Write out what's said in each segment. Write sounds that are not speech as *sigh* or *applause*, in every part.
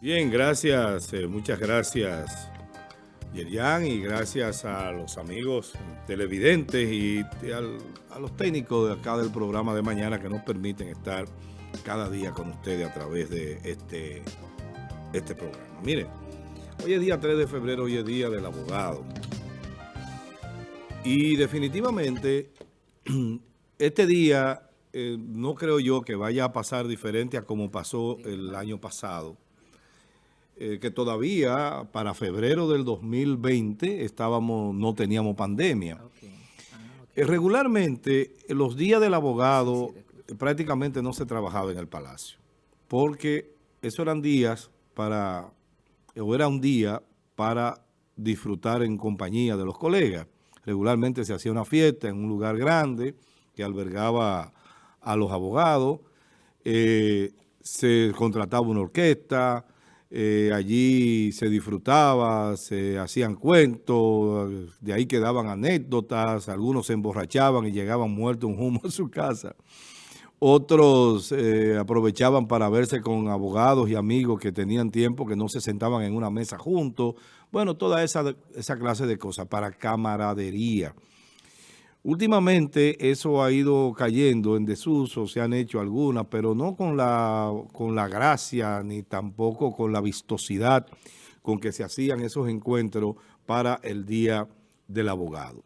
Bien, gracias, eh, muchas gracias Yerian y gracias a los amigos televidentes y a los técnicos de acá del programa de mañana que nos permiten estar cada día con ustedes a través de este, este programa. Miren, hoy es día 3 de febrero, hoy es día del abogado. Y definitivamente *clears throat* este día eh, no creo yo que vaya a pasar diferente a como pasó el año pasado eh, que todavía para febrero del 2020 estábamos, no teníamos pandemia. Ah, eh, regularmente, los días del abogado prácticamente no se trabajaba en el palacio, porque esos eran días para, o era un día para disfrutar en compañía de los colegas. Regularmente se hacía una fiesta en un lugar grande que albergaba a los abogados, eh, se contrataba una orquesta, eh, allí se disfrutaba, se hacían cuentos, de ahí quedaban anécdotas, algunos se emborrachaban y llegaban muertos un humo a su casa. Otros eh, aprovechaban para verse con abogados y amigos que tenían tiempo, que no se sentaban en una mesa juntos. Bueno, toda esa, esa clase de cosas para camaradería. Últimamente eso ha ido cayendo en desuso, se han hecho algunas, pero no con la, con la gracia ni tampoco con la vistosidad con que se hacían esos encuentros para el Día del Abogado.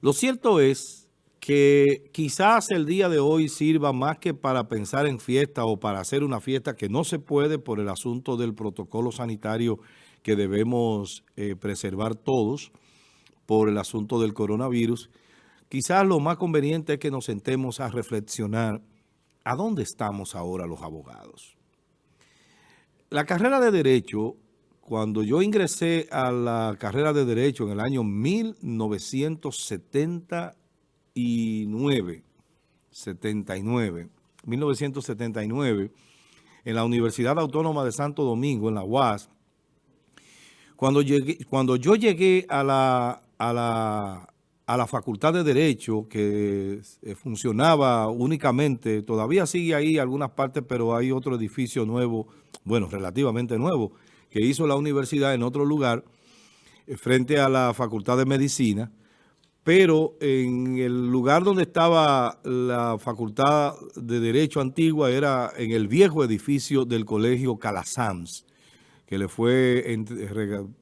Lo cierto es que quizás el día de hoy sirva más que para pensar en fiesta o para hacer una fiesta que no se puede por el asunto del protocolo sanitario que debemos eh, preservar todos, por el asunto del coronavirus, quizás lo más conveniente es que nos sentemos a reflexionar a dónde estamos ahora los abogados. La carrera de Derecho, cuando yo ingresé a la carrera de Derecho en el año 1979, 79, 1979, en la Universidad Autónoma de Santo Domingo, en la UAS, cuando, llegué, cuando yo llegué a la, a la, a la Facultad de Derecho, que eh, funcionaba únicamente, todavía sigue ahí algunas partes, pero hay otro edificio nuevo, bueno, relativamente nuevo, que hizo la universidad en otro lugar, eh, frente a la Facultad de Medicina, pero en el lugar donde estaba la Facultad de Derecho Antigua era en el viejo edificio del Colegio Calasanz, que le fue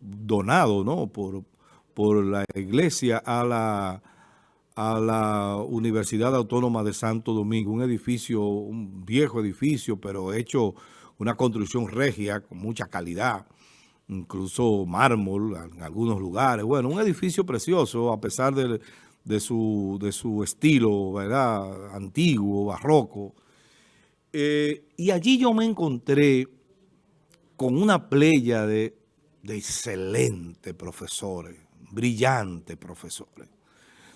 donado ¿no? por, por la iglesia a la, a la Universidad Autónoma de Santo Domingo, un edificio, un viejo edificio, pero hecho una construcción regia con mucha calidad, incluso mármol en algunos lugares. Bueno, un edificio precioso a pesar de, de, su, de su estilo, ¿verdad? Antiguo, barroco. Eh, y allí yo me encontré con una playa de, de excelentes profesores, brillantes profesores.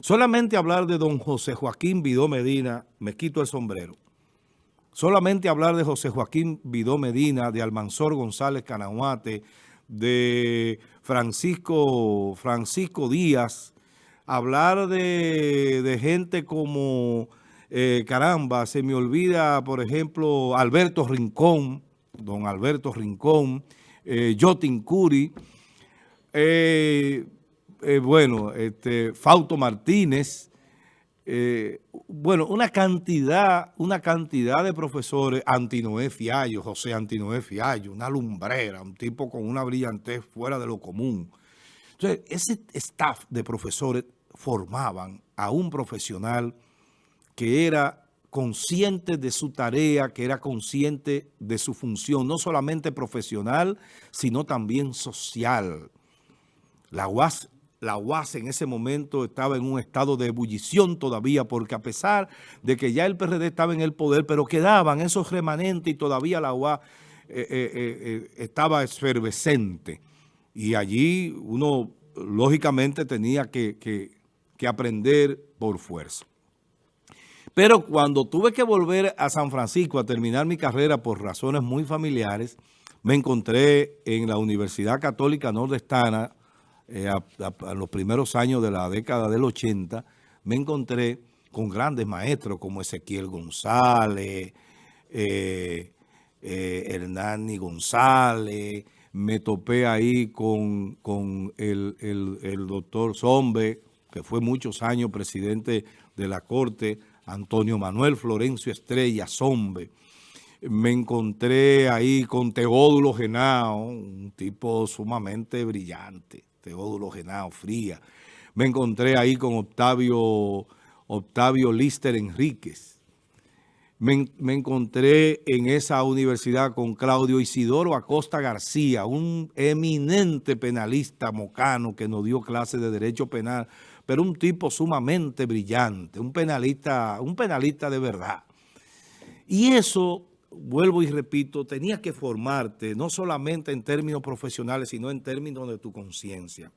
Solamente hablar de don José Joaquín Vidó Medina, me quito el sombrero. Solamente hablar de José Joaquín Vidó Medina, de Almanzor González Canahuate, de Francisco, Francisco Díaz, hablar de, gente como, eh, caramba, se me olvida, por ejemplo, Alberto Rincón, don Alberto Rincón, eh, Jotin Curi, eh, eh, bueno, este, Fausto Martínez, eh, bueno, una cantidad, una cantidad de profesores, Antinoé Fiallo, José Antinoé Fiallo, una lumbrera, un tipo con una brillantez fuera de lo común. Entonces, ese staff de profesores formaban a un profesional que era consciente de su tarea, que era consciente de su función, no solamente profesional, sino también social. La UAS la UAS en ese momento estaba en un estado de ebullición todavía, porque a pesar de que ya el PRD estaba en el poder, pero quedaban esos remanentes y todavía la UAS eh, eh, eh, estaba efervescente. Y allí uno lógicamente tenía que, que aprender por fuerza. Pero cuando tuve que volver a San Francisco a terminar mi carrera por razones muy familiares, me encontré en la Universidad Católica Nordestana, eh, a, los primeros años de la década del 80, me encontré con grandes maestros como Ezequiel González, eh, eh, Hernani González, me topé ahí con, el, el doctor Zombe, que fue muchos años presidente de la Corte, Antonio Manuel Florencio Estrella Zombe. Me encontré ahí con Teódulo Genao, un tipo sumamente brillante, Teódulo Genao, fría. Me encontré ahí con Octavio, Octavio Lister Enríquez. Me, me, encontré en esa universidad con Claudio Isidoro Acosta García, un eminente penalista mocano que nos dio clases de Derecho Penal pero un tipo sumamente brillante, un penalista, un penalista de verdad. Y eso, vuelvo y repito, tenía que formarte no solamente en términos profesionales, sino en términos de tu conciencia.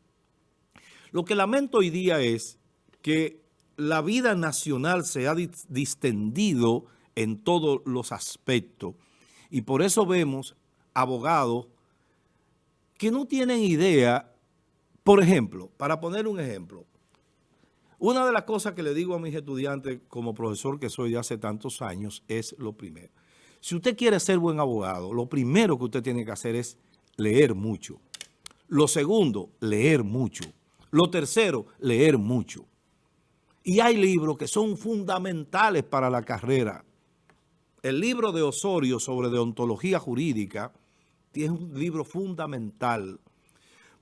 Lo que lamento hoy día es que la vida nacional se ha distendido en todos los aspectos y por eso vemos abogados que no tienen idea, por ejemplo, para poner un ejemplo, una de las cosas que le digo a mis estudiantes como profesor que soy de hace tantos años es lo primero. Si usted quiere ser buen abogado, lo primero que usted tiene que hacer es leer mucho. Lo segundo, leer mucho. Lo tercero, leer mucho. Y hay libros que son fundamentales para la carrera. El libro de Osorio sobre deontología jurídica es un libro fundamental.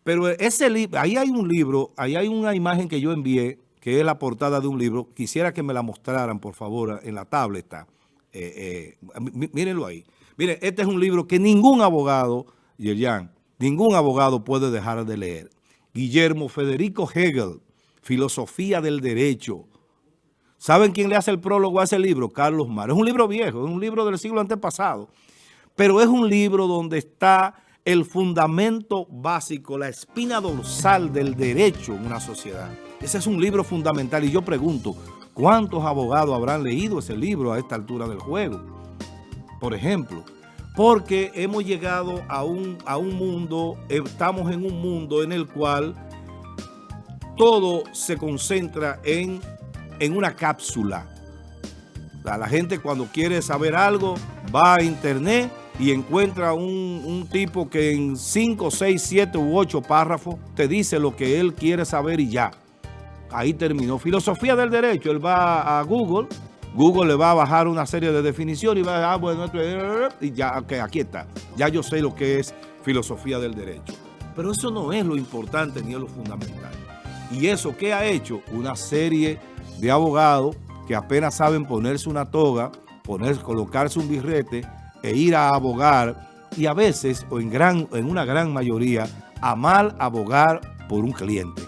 Pero ese libro, ahí hay un libro, ahí hay una imagen que yo envié que es la portada de un libro. Quisiera que me la mostraran, por favor, en la tableta. Eh, eh, mírenlo ahí. Miren, este es un libro que ningún abogado, Yerjan, ningún abogado puede dejar de leer. Guillermo Federico Hegel, Filosofía del Derecho. ¿Saben quién le hace el prólogo a ese libro? Carlos Mar. Es un libro viejo, es un libro del siglo antepasado. Pero es un libro donde está el fundamento básico, la espina dorsal del derecho en una sociedad. Ese es un libro fundamental y yo pregunto, ¿cuántos abogados habrán leído ese libro a esta altura del juego? Por ejemplo, porque hemos llegado a un, a un mundo, estamos en un mundo en el cual todo se concentra en, en una cápsula. La gente cuando quiere saber algo va a internet y encuentra un, un, tipo que en 5, 6, 7 u 8 párrafos te dice lo que él quiere saber y ya. Ahí terminó. Filosofía del derecho, él va a Google, Google le va a bajar una serie de definiciones y va a decir, ah, bueno, y ya, ok, aquí está. Ya yo sé lo que es filosofía del derecho. Pero eso no es lo importante ni es lo fundamental. Y eso, ¿qué ha hecho? Una serie de abogados que apenas saben ponerse una toga, poner, colocarse un birrete e ir a abogar y a veces, o en, en una gran mayoría, a mal abogar por un cliente.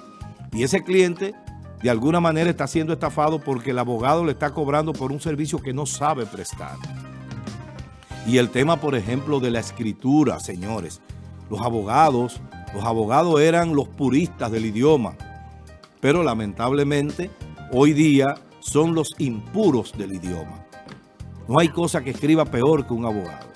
Y ese cliente de alguna manera está siendo estafado porque el abogado le está cobrando por un servicio que no sabe prestar. Y el tema, por ejemplo, de la escritura, señores. Los abogados, los abogados eran los puristas del idioma, pero lamentablemente hoy día son los impuros del idioma. No hay cosa que escriba peor que un abogado.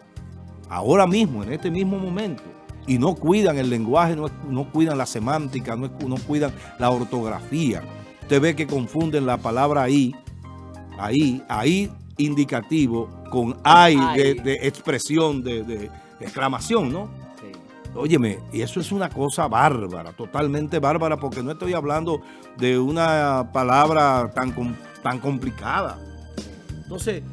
Ahora mismo, en este mismo momento, y no cuidan el lenguaje, no, cuidan la semántica, no, no cuidan la ortografía. Usted ve que confunden la palabra ahí, ahí, ahí indicativo con ay, de, expresión, de, exclamación, ¿no? Sí. Óyeme, y eso es una cosa bárbara, totalmente bárbara, porque no estoy hablando de una palabra tan, tan complicada. Entonces,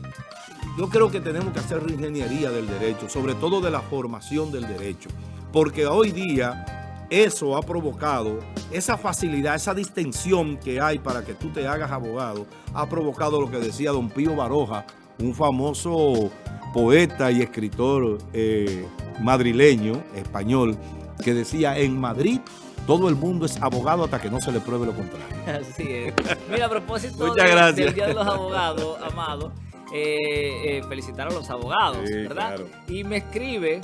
yo creo que tenemos que hacer ingeniería del derecho, sobre todo de la formación del derecho, porque hoy día eso ha provocado, esa facilidad, esa distensión que hay para que tú te hagas abogado, ha provocado lo que decía don Pío Baroja, un famoso poeta y escritor eh, madrileño, español, que decía, en Madrid todo el mundo es abogado hasta que no se le pruebe lo contrario. *laughs* Así es. Mira, a propósito del Día de los Abogados, Amado, eh, eh, felicitar a los abogados, ¿verdad? Y me escribe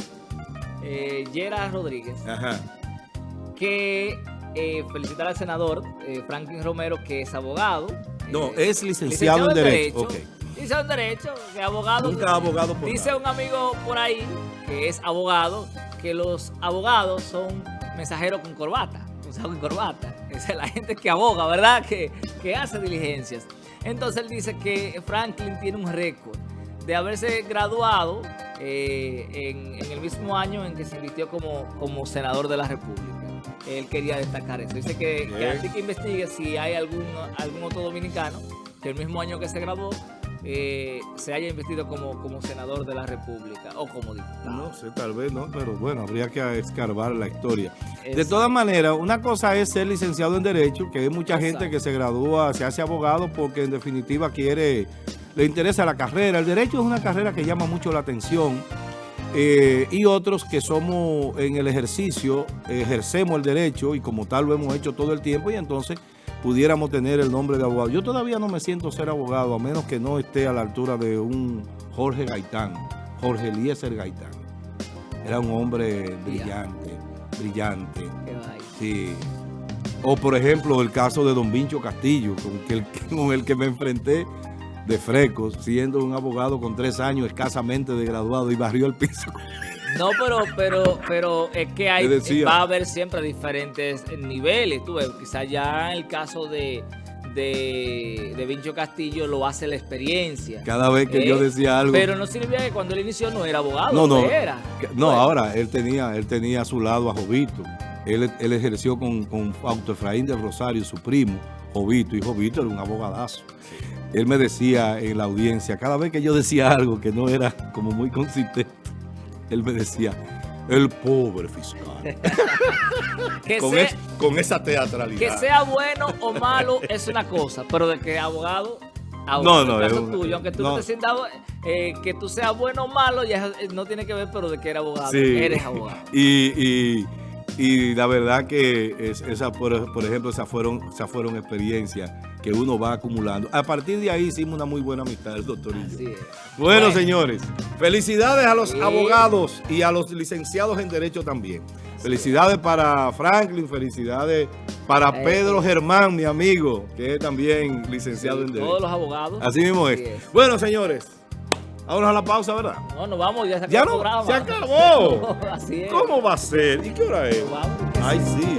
eh, Gerard Rodríguez. Ajá que eh, felicitar al senador eh, Franklin Romero, que es abogado. No, eh, es licenciado, en Derecho. Licenciado en Derecho, que abogado. Nunca abogado por Dice un amigo por ahí, que es abogado, que los abogados son mensajeros con corbata. Con corbata. Es la gente que aboga, ¿verdad? Que, que hace diligencias. Entonces él dice que Franklin tiene un récord de haberse graduado eh, en, el mismo año en que se invirtió como, como senador de la República. Él quería destacar eso. Dice que, que así que investigue si hay algún, algún otro dominicano que el mismo año que se graduó eh, se haya investido como, como senador de la República o como diputado. No sé, tal vez no, pero bueno, habría que escarbar la historia. De todas maneras, una cosa es ser licenciado en Derecho, que hay mucha gente que se gradúa, se hace abogado porque en definitiva quiere, le interesa la carrera. El Derecho es una carrera que llama mucho la atención. Eh, y otros que somos en el ejercicio, ejercemos el derecho y como tal lo hemos hecho todo el tiempo y entonces pudiéramos tener el nombre de abogado. Yo todavía no me siento ser abogado, a menos que no esté a la altura de un Jorge Gaitán, Jorge Eliezer Gaitán. Era un hombre brillante, brillante. Sí. O por ejemplo el caso de Don Vincho Castillo, con el, *laughs* con el que me enfrenté de frecos, siendo un abogado con tres años escasamente de graduado y barrió el piso. No, pero, pero, pero es que hay, va a haber siempre diferentes niveles. Tú ves, quizás ya el caso de, de, Vincho Castillo lo hace la experiencia. Cada vez que yo ¿Eh? decía algo. Pero no significa que cuando él inició no era abogado. No, no. Era. No, ahora él tenía, él tenía a su lado a Jovito. Él, él ejerció con, con Fausto Efraín del Rosario, su primo, Jovito. Y Jovito era un abogadazo. Él me decía en la audiencia, cada vez que yo decía algo que no era como muy consistente, él me decía, el pobre fiscal. *laughs* con, esa teatralidad. Que sea bueno o malo es una cosa, pero de que abogado... no, no, es tuyo, aunque tú no, te sientas eh, que tú seas bueno o malo, ya no tiene que ver, pero de que eres abogado, eres abogado. y, y, la verdad que esa, por, ejemplo, esas fueron, esas fueron experiencias que uno va acumulando. A partir de ahí hicimos una muy buena amistad, el doctor Bueno, señores, felicidades a los abogados y a los licenciados en Derecho también. Felicidades para Franklin, felicidades para Pedro Germán, mi amigo, que es también licenciado en Derecho. Todos los abogados. Así mismo es. Bueno, señores, Vámonos a la pausa, ¿verdad? No, nos vamos, ya se acabó ¿Ya no? el programa. ¡Se acabó! *laughs* Así es. ¿Cómo va a ser? ¿Y qué hora es? Ay, sí.